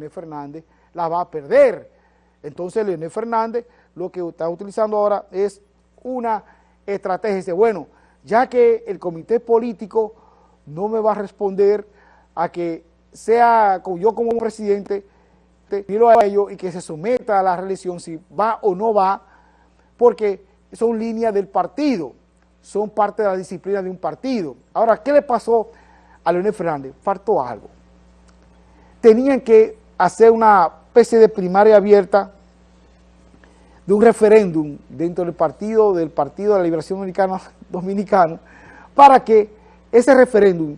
Leonel Fernández la va a perder. Entonces Leonel Fernández lo que está utilizando ahora es una estrategia. Dice, bueno, ya que el comité político no me va a responder a que sea yo como presidente, a ellos y que se someta a la reelección si va o no va, porque son líneas del partido, son parte de la disciplina de un partido. Ahora, ¿qué le pasó a Leonel Fernández? Faltó algo. Tenían que hacer una especie de primaria abierta de un referéndum dentro del partido, del Partido de la Liberación Dominicana, Dominicano, para que ese referéndum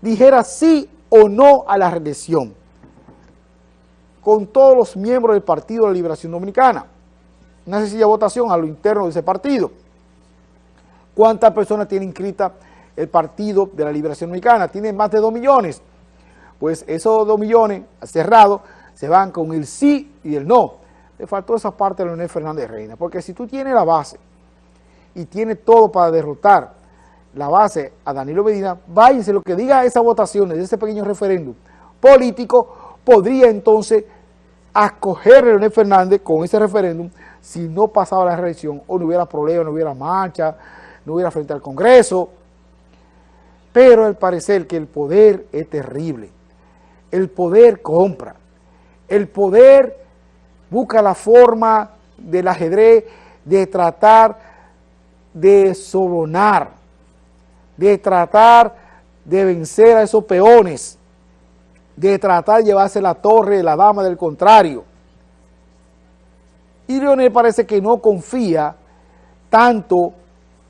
dijera sí o no a la reelección con todos los miembros del Partido de la Liberación Dominicana. Una sencilla votación a lo interno de ese partido. ¿Cuántas personas tiene inscrita el Partido de la Liberación Dominicana? Tiene más de 2 millones. Pues esos 2 millones cerrados se van con el sí y el no. Le faltó esa parte a Leonel Fernández Reina, porque si tú tienes la base y tienes todo para derrotar la base a Danilo Medina, váyase lo que diga esa votación de ese pequeño referéndum político, podría entonces acoger a Leonel Fernández con ese referéndum si no pasaba la reelección o no hubiera problema, no hubiera marcha, no hubiera frente al Congreso. Pero al parecer que el poder es terrible. El poder compra. El poder busca la forma del ajedrez de tratar de sobornar de tratar de vencer a esos peones, de tratar de llevarse la torre de la dama del contrario. Y Leonel parece que no confía tanto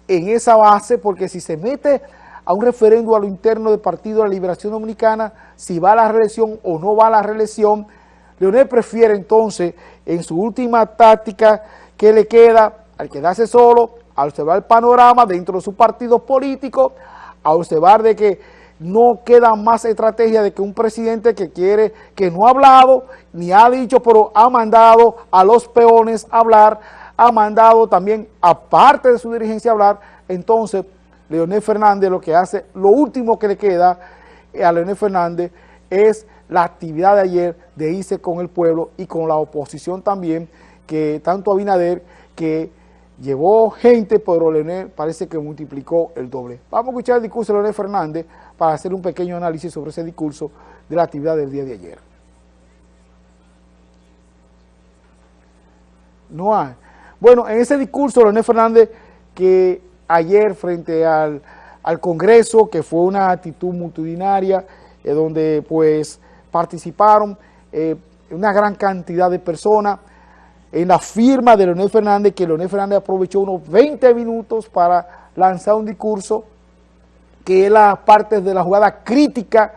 en esa base, porque si se mete a un referéndum a lo interno del Partido de la Liberación Dominicana, si va a la reelección o no va a la reelección, Leonel prefiere entonces, en su última táctica que le queda, al quedarse solo, a observar el panorama dentro de su partido político, a observar de que no queda más estrategia de que un presidente que quiere, que no ha hablado, ni ha dicho, pero ha mandado a los peones a hablar, ha mandado también, aparte de su dirigencia hablar, entonces Leonel Fernández lo que hace, lo último que le queda a Leonel Fernández es la actividad de ayer de irse con el pueblo y con la oposición también, que tanto Abinader, que llevó gente, pero Leonel parece que multiplicó el doble. Vamos a escuchar el discurso de Leonel Fernández para hacer un pequeño análisis sobre ese discurso de la actividad del día de ayer. No hay. Bueno, en ese discurso Leonel Fernández que ayer frente al, Congreso, que fue una actitud multitudinaria, eh, donde pues participaron eh, una gran cantidad de personas, en la firma de Leonel Fernández, que Leonel Fernández aprovechó unos 20 minutos para lanzar un discurso que es la parte de la jugada crítica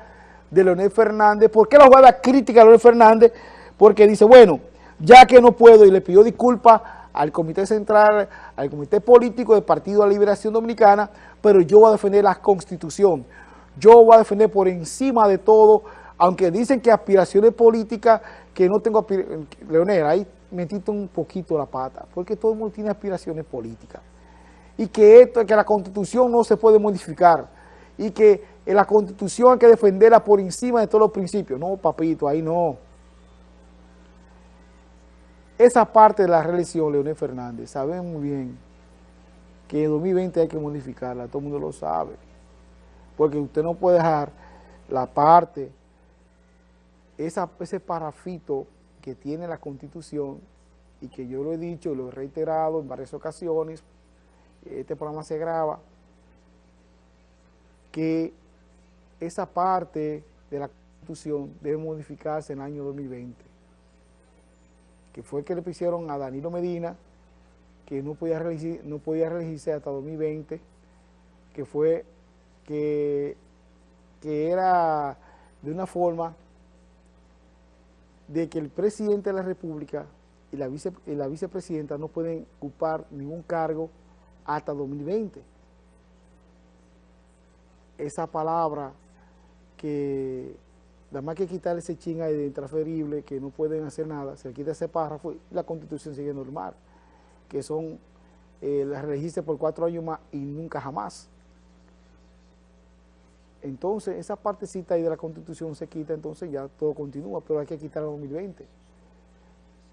de Leonel Fernández. ¿Por qué la jugada crítica de Leonel Fernández? Porque dice, bueno, ya que no puedo y le pidió disculpas al Comité Central, al Comité Político del Partido de la Liberación Dominicana, pero yo voy a defender la Constitución. Yo voy a defender por encima de todo, aunque dicen que aspiraciones políticas, que no tengo aspiraciones, Leonel, ahí metiste un poquito la pata, porque todo el mundo tiene aspiraciones políticas. Y que esto, que la constitución no se puede modificar, y que en la constitución hay que defenderla por encima de todos los principios. No, papito, ahí no. Esa parte de la reelección, Leonel Fernández, sabemos muy bien que en 2020 hay que modificarla, todo el mundo lo sabe. Porque usted no puede dejar la parte, ese parafito que tiene la Constitución y que yo lo he dicho y lo he reiterado en varias ocasiones, este programa se graba, que esa parte de la Constitución debe modificarse en el año 2020, que fue que le pusieron a Danilo Medina, que no podía, reelegir, no podía hasta 2020, que fue que, que era de una forma de que el presidente de la República y la, vice, la vicepresidenta no pueden ocupar ningún cargo hasta 2020. Esa palabra que nada más que quitar ese ching ahí de intransferible, que no pueden hacer nada, se quita ese párrafo y la constitución sigue normal, que son eh, las registros por cuatro años más y nunca jamás. entonces esa partecita ahí de la Constitución se quita, entonces ya todo continúa, pero hay que quitar el 2020.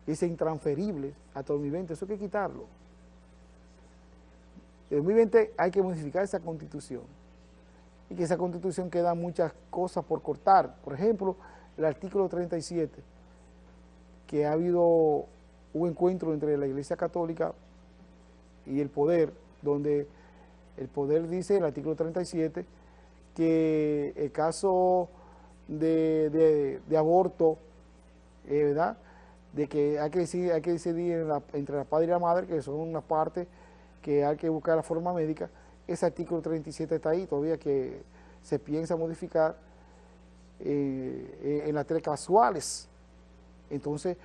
Es intransferible hasta el 2020, eso hay que quitarlo. En 2020 hay que modificar esa Constitución y que esa Constitución queda muchas cosas por cortar. Por ejemplo, el artículo 37, que ha habido un encuentro entre la Iglesia Católica y el poder, donde el poder dice, el artículo 37, que el caso de, aborto, eh, ¿verdad?, de que hay que decidir, hay que decidir entre la padre y la madre, que son una parte que hay que buscar la forma médica, ese artículo 37 está ahí, todavía que se piensa modificar eh, en las tres casuales. Entonces,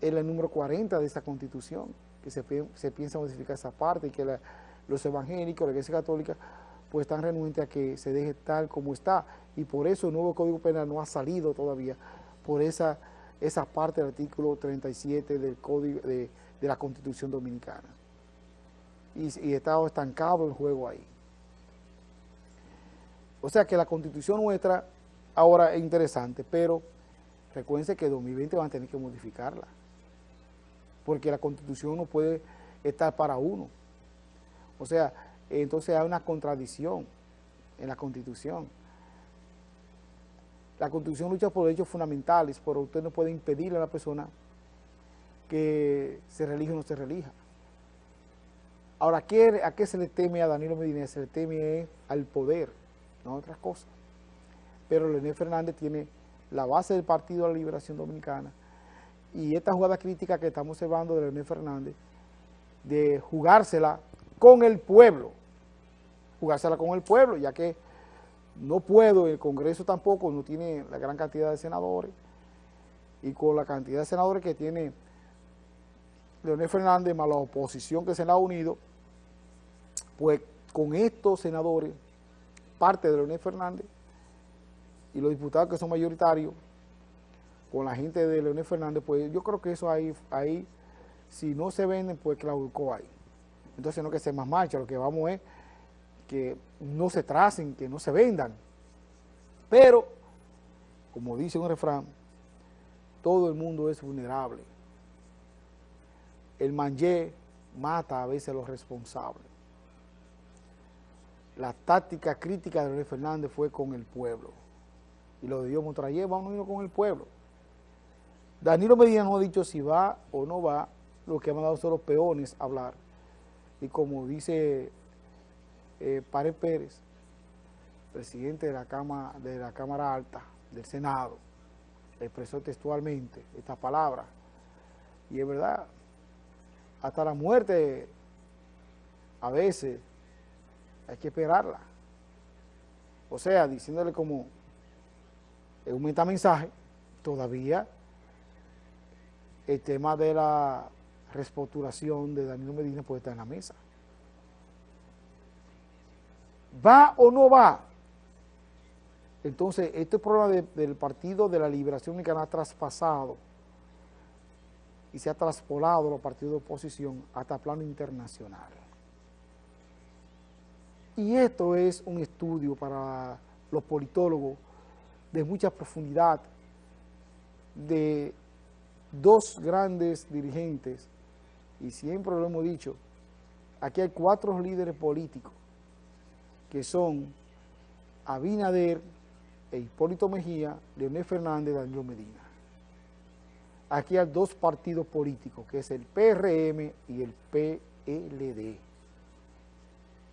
es el número 40 de esta constitución, que se, piensa modificar esa parte y que los evangélicos, la iglesia católica, pues están renuentes a que se deje tal como está. Y por eso el nuevo Código Penal no ha salido todavía, por esa, esa parte del artículo 37 del Código de, la Constitución Dominicana. Y, y está estancado el juego ahí. O sea que la Constitución nuestra ahora es interesante, pero recuérdense que 2020 van a tener que modificarla porque la Constitución no puede estar para uno. O sea, entonces hay una contradicción en la Constitución. La Constitución lucha por derechos fundamentales, pero usted no puede impedirle a la persona que se relija o no se relija. Ahora, ¿a qué, ¿a qué se le teme a Danilo Medina? Se le teme al poder, no a otras cosas. Pero Leonel Fernández tiene la base del Partido de la Liberación Dominicana, y esta jugada crítica que estamos observando de Leonel Fernández, de jugársela con el pueblo, jugársela con el pueblo, ya que no puedo, el Congreso tampoco no tiene la gran cantidad de senadores, y con la cantidad de senadores que tiene Leonel Fernández más la oposición que se le ha unido, pues con estos senadores, parte de Leonel Fernández, y los diputados que son mayoritarios, con la gente de Leonel Fernández, pues yo creo que eso ahí, ahí si no se venden, pues claudicó ahí. Entonces no que sea más marcha, lo que vamos es que no se tracen, que no se vendan. Pero, como dice un refrán, todo el mundo es vulnerable. El manje mata a veces a los responsables. La táctica crítica de Leonel Fernández fue con el pueblo. Y lo de Dios Montrayé, vamos a ir con el pueblo. Danilo Medina no ha dicho si va o no va, lo que han dado son los peones a hablar. Y como dice eh, Pérez, presidente de la, Cámara, de la Cámara Alta del Senado, expresó textualmente esta palabra. Y es verdad, hasta la muerte a veces hay que esperarla. O sea, diciéndole como un metamensaje, todavía el tema de la reestructuración de Danilo Medina puede estar en la mesa. ¿Va o no va? Entonces, este problema del Partido de la Liberación Mexicana ha traspasado y se ha traspolado los partidos de oposición hasta plano internacional. Y esto es un estudio para los politólogos de mucha profundidad, de dos grandes dirigentes, y siempre lo hemos dicho, aquí hay cuatro líderes políticos, que son Abinader, e Hipólito Mejía, Leonel Fernández Danilo Medina. Aquí hay dos partidos políticos, que es el PRM y el PLD.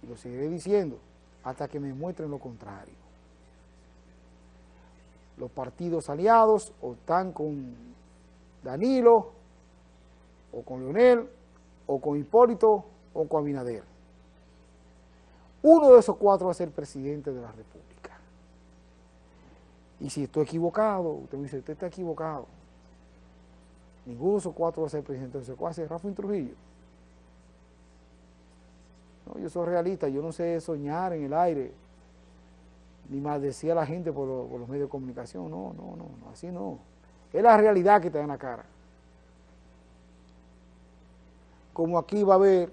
Y lo seguiré diciendo hasta que me muestren lo contrario. Los partidos aliados o están con Danilo, o con Leonel, o con Hipólito, o con Abinader. Uno de esos cuatro va a ser presidente de la República. Y si estoy equivocado, usted me dice, usted está equivocado. Ninguno de esos cuatro va a ser presidente. Entonces, ¿cuál va a ser? Rafa Trujillo. Yo soy realista, yo no sé soñar en el aire, ni maldecir a la gente por, los medios de comunicación. No, no, no, así no. Es la realidad que está en la cara. Como aquí va a haber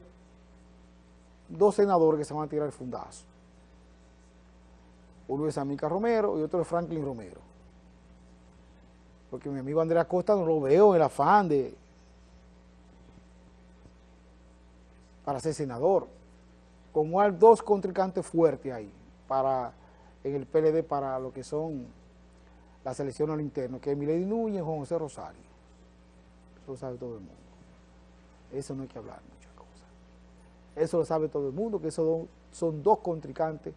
dos senadores que se van a tirar el fundazo. uno es Amica Romero y otro es Franklin Romero. Porque mi amigo Andrea Costa no lo veo en el afán de para ser senador. Como hay dos contrincantes fuertes ahí para en el PLD para lo que son las elecciones al interno, que es Milady Núñez y Juan José Rosario. Eso lo sabe todo el mundo. Eso no hay que hablar muchas cosas. Eso lo sabe todo el mundo, que esos son dos contrincantes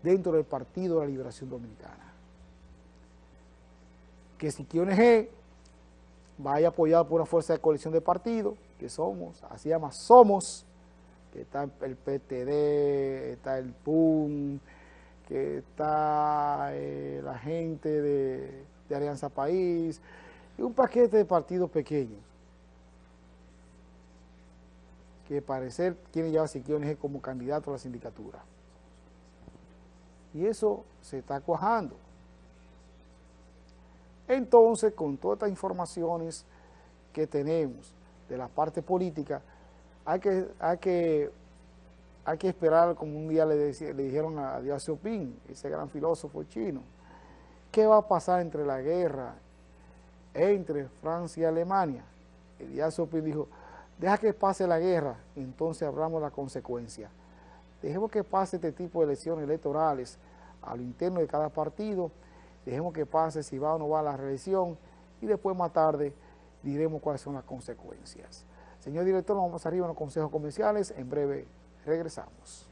dentro del Partido de la Liberación Dominicana. Que si QNG vaya apoyado por una fuerza de coalición de partidos, que somos, así llama Somos, que está el PTD, está el PUM, que está eh, la gente de, Alianza País, y un paquete de partidos pequeños, que parecer quieren llevar a como candidato a la sindicatura. Y eso se está cuajando. Entonces, con todas estas informaciones que tenemos de la parte política, hay que, hay que, hay que esperar, como un día le, le dijeron a Díaz Xiaoping, ese gran filósofo chino, ¿qué va a pasar entre la guerra entre Francia y Alemania? Díaz Xiaoping dijo, deja que pase la guerra, entonces hablamos la consecuencia. Dejemos que pase este tipo de elecciones electorales a lo interno de cada partido, dejemos que pase si va o no va a la reelección y después más tarde diremos cuáles son las consecuencias. Señor director, vamos arriba en los consejos comerciales, en breve regresamos.